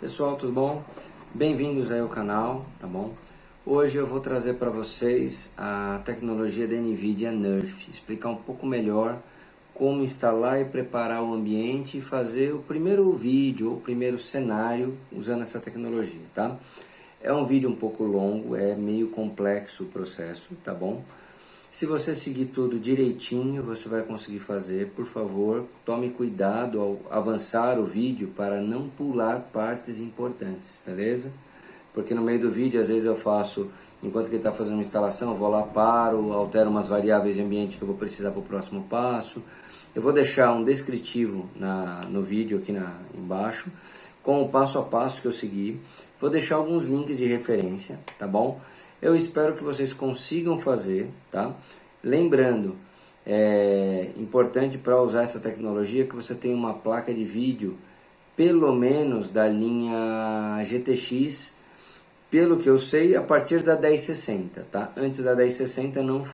Pessoal, tudo bom? Bem-vindos aí ao canal, tá bom? Hoje eu vou trazer para vocês a tecnologia da NVIDIA Nerf, explicar um pouco melhor como instalar e preparar o ambiente e fazer o primeiro vídeo o primeiro cenário usando essa tecnologia, tá? É um vídeo um pouco longo, é meio complexo o processo, tá bom? Se você seguir tudo direitinho, você vai conseguir fazer. Por favor, tome cuidado ao avançar o vídeo para não pular partes importantes, beleza? Porque no meio do vídeo, às vezes eu faço, enquanto que está fazendo uma instalação, vou lá, paro, altero umas variáveis de ambiente que eu vou precisar para o próximo passo. Eu vou deixar um descritivo na, no vídeo aqui na, embaixo, com o passo a passo que eu segui. Vou deixar alguns links de referência, tá bom? Eu espero que vocês consigam fazer, tá? Lembrando, é importante para usar essa tecnologia que você tenha uma placa de vídeo, pelo menos da linha GTX, pelo que eu sei, a partir da 1060, tá? Antes da 1060 não